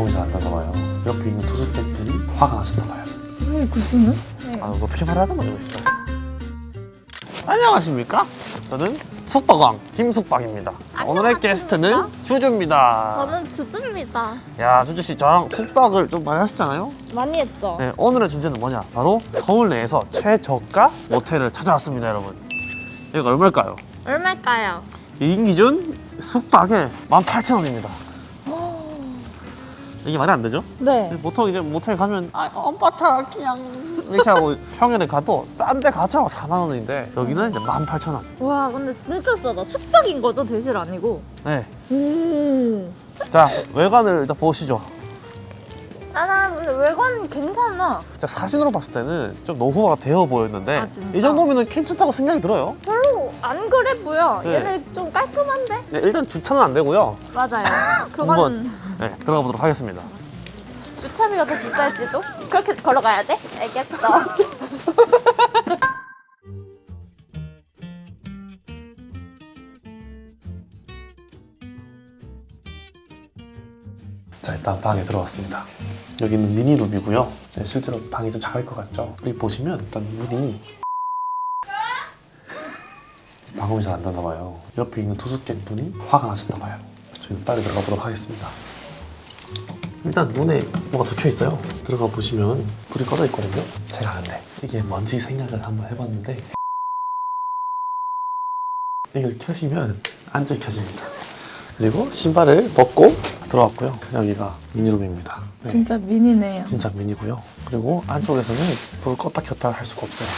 방음이 잘 안 나나 봐요. 옆에 있는 투숙객들이 화가 나셨나 봐요. 왜 구수는? 아, 어떻게 말해야 되나 이거 진짜. 안녕하십니까? 저는 숙박왕 김숙박입니다. 오늘의? 게스트는 주주입니다. 저는 주주입니다. 야, 주주 씨 저랑 숙박을 좀 많이 하셨잖아요. 많이 했죠? 네, 오늘의 주제는 뭐냐? 바로 서울 내에서 최저가 모텔을 찾아왔습니다, 여러분. 여기가 얼마일까요? 얼마일까요? 2인 기준 숙박에 18,000원입니다. 이게 말이 안 되죠? 네. 보통 이제 모텔 가면 아 오빠 차 그냥 이렇게 하고 평일에 가도 싼 데 가죠 4만 원인데 여기는 이제 18,000원. 와 근데 진짜 싸다. 숙박인 거죠? 대실 아니고? 네. 오. 자 외관을 일단 보시죠. 나나 근데 외관 괜찮아. 자 사진으로 봤을 때는 좀 노후화가 되어 보였는데 아? 이 정도면은 괜찮다고 생각이 들어요. 별로 안 그래 보여. 네. 얘네 좀 깔끔한데? 네, 일단 주차는 안 되고요. 맞아요. 그건 한번 네, 들어가 보도록 하겠습니다. 주차비가 더 비쌀지도? 그렇게 걸어가야 돼? 알겠어. 자 일단 방에 들어왔습니다. 여기는 미니룸이고요. 네, 실제로 방이 좀 작을 것 같죠? 여기 보시면 일단 문이 방음이 잘 안 나나 봐요. 옆에 있는 투숙객분이 화가 나셨나 봐요. 저희는 빨리 들어가 보도록 하겠습니다. 일단 문에 뭐가 적혀 있어요. 들어가 보시면 불이 꺼져 있거든요. 제가 근데 이게 뭔지 생각을 한번 해봤는데 이걸 켜시면 안 켜집니다. 그리고 신발을 벗고 들어왔고요. 여기가 미니룸입니다. 네, 진짜 미니네요. 진짜 미니고요. 그리고 안쪽에서는 불을 껐다 켰다 할 수가 없어요.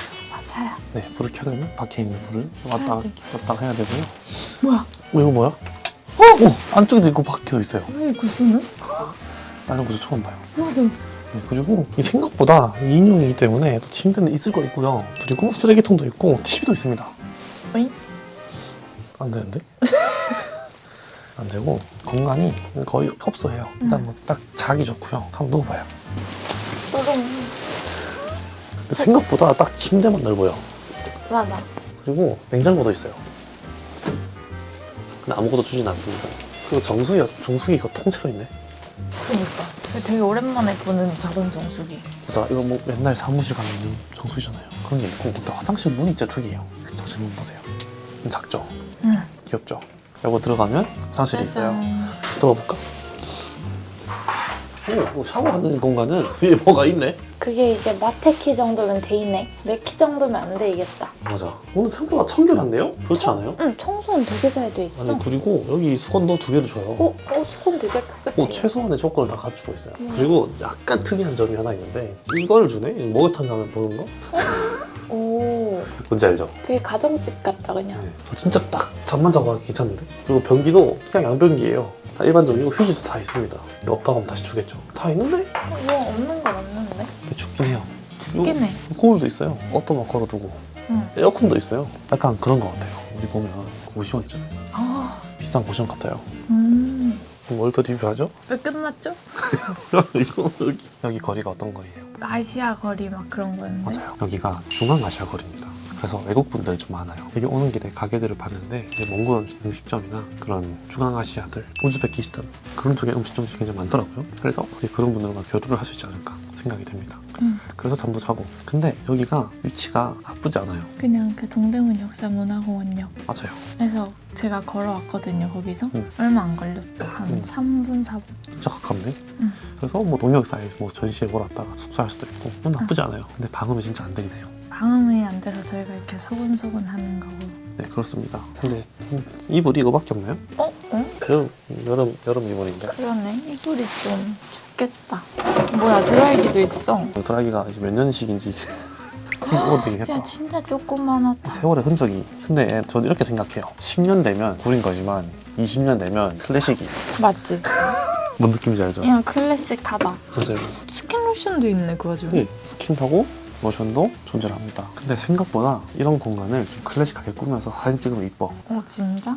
네, 불을 켜려면 밖에 있는 불을 왔다. 켰다 해야 되고요. 뭐야? 어, 이거 뭐야? 어, 어, 안쪽에도 있고 밖에도 있어요. 왜 구수는? 다른 곳도 처음 봐요. 맞아. 네, 그리고 이 생각보다 2인용이기 때문에 또 침대는 있을 거 있고요. 그리고 쓰레기통도 있고 TV도 있습니다. 어잉? 안 되는데? 안 되고 공간이 거의 협소해요. 일단 뭐 딱 자기 좋고요. 한번 누워봐요. 또동. 생각보다 딱 침대만 넓어요. 맞아. 그리고 냉장고도 있어요. 근데 아무것도 주진 않습니다. 그리고 정수기가, 정수기가 통째로 있네. 그러니까. 되게 오랜만에 보는 작은 정수기. 보자, 이거 뭐 맨날 사무실 가면 있는 정수기잖아요. 그런 게 있고, 근데 화장실 문이 진짜 특이해요. 화장실 문 보세요. 작죠? 응. 귀엽죠? 이거 들어가면 화장실이 있어요. 들어가 볼까? 오, 뭐 샤워하는 공간은 위에 뭐가 있네? 그게 이제 마테키 정도면 돼 있네. 내키 정도면 안 되겠다. 맞아. 오늘 생각보다 청결한데요? 그렇지 않아요? 응, 청소는 되게 잘 돼 있어. 아니 그리고 여기 수건도 두 개를 줘요. 어, 어, 수건 되게 깨끗해. 뭐 최소한의 조건을 다 갖추고 있어요. 음. 그리고 약간 특이한 점이 하나 있는데 이걸 주네? 목욕탕 가면 보는 거? 오, 뭔지 알죠? 되게 가정집 같다 그냥. 네. 저 진짜 딱 잠만 자고 하기 괜찮은데? 그리고 변기도 그냥 양변기예요. 다 일반적이고 휴지도 다 있습니다. 없다고 하면 다시 주겠죠. 다 있는데? 어, 이거 없는 건 없는데. 근데 죽긴 해요. 죽긴 해. 요 거울도 있어요. 옷도 막 걸어두고. 응. 에어컨도 있어요. 약간 그런 거 같아요. 우리 보면 고시원 있잖아요. 아, 비싼 고시원 같아요. 음. 더 리뷰하죠? 왜 끝났죠? 여기. 여기 거리가 어떤 거리예요? 아시아 거리 막 그런 거였는데. 맞아요. 여기가 중앙아시아 거리입니다. 그래서 외국 분들이 좀 많아요. 여기 오는 길에 가게들을 봤는데 이제 몽골 음식점이나 그런 중앙아시아들, 우즈베키스탄 그런 쪽에 음식점이 굉장히 많더라고요. 그래서 그런 분들과 교류를 할 수 있지 않을까 생각이 됩니다. 응. 그래서 잠도 자고. 근데 여기가 위치가 나쁘지 않아요. 그냥 그 동대문 역사문화공원역. 맞아요. 그래서 제가 걸어왔거든요, 거기서. 응. 얼마 안 걸렸어. 한 응. 3분, 4분. 진짜 가깝네. 응. 그래서 뭐 동역사에 뭐 전시에 몰았다가 숙소할 수도 있고 뭐 나쁘지 않아요. 근데 방음이 진짜 안 되긴 해요. 방음이 안 돼서 저희가 이렇게 소근소근 하는 거고. 네 그렇습니다. 근데 음, 이불이 이거밖에 없나요? 어? 어? 여름 여름 여름 이불인데 그러네. 이불이 좀 춥겠다. 뭐야, 드라이기도 있어. 드라이기가 이제 몇 년식인지. 야, 진짜 조그만하다. 세월의 흔적이 근데 저는 이렇게 생각해요. 10년 되면 구린 거지만 20년 되면 클래식이 맞지? 뭔 느낌인지 알죠? 야, 클래식하다. 맞아요. 스킨 로션도 있네, 그 와중에. 네, 스킨하고 로션도 존재를 합니다. 근데 생각보다 이런 공간을 좀 클래식하게 꾸며서 사진 찍으면 이뻐. 어, 진짜?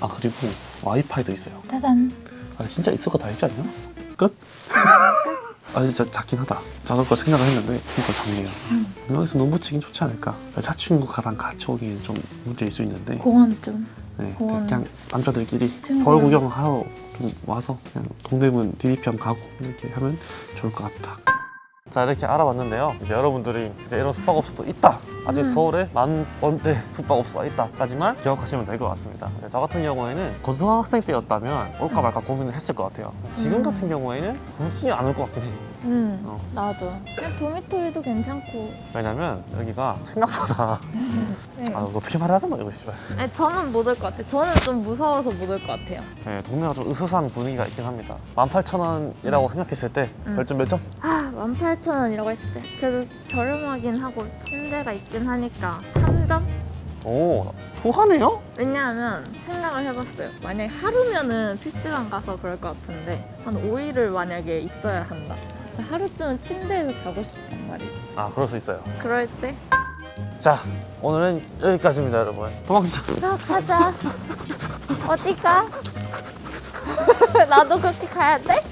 아 그리고 와이파이도 있어요. 짜잔. 아 진짜 있을 거 다 있지 않냐? 끝? 아 진짜 작긴 하다. 작을 거 생각을 했는데 진짜 작네요. 음. 여기서 눈 붙이긴 좋지 않을까? 여자친구랑 같이 오기엔 좀 문제일 수 있는데 공원 좀. 네, 공원. 그냥 남자들끼리 친구랑. 서울 구경하러 좀 와서 그냥 동대문 DDP 한번 가고 이렇게 하면 좋을 것 같다. 자 이렇게 알아봤는데요. 이제 여러분들이 이제 이런 숙박업소도 있다. 아직 음. 서울에 만 원대 숙박업소가 있다까지만 기억하시면 될 것 같습니다. 저 같은 경우에는 고등학생 때였다면 올까 말까 고민을 했을 것 같아요. 지금 음. 같은 경우에는 굳이 안 올 것 같긴 해. 음, 어. 나도. 그냥 도미토리도 괜찮고. 왜냐면 여기가 생각보다 네. 아 어떻게 말해야 되나 이거 씨발. 아니, 저는 못 올 것 같아요. 저는 좀 무서워서 못 올 것 같아요. 네, 동네가 좀 으스스한 분위기가 있긴 합니다. 18,000원이라고 생각했을 때 음. 별점 몇 점? 아, 18,000원이라고 했을 때. 그래도 저렴하긴 하고 침대가 있긴 하니까 3점? 오 후하네요? 왜냐하면 생각을 해봤어요. 만약에 하루면은 PC방 가서 그럴 것 같은데 한 5일을 만약에 있어야 한다. 하루쯤은 침대에서 자고 싶단 말이지. 아 그럴 수 있어요. 그럴 때 자 오늘은 여기까지입니다 여러분. 도망치자. 자, 가자. 어디 가? 나도 그렇게 가야 돼?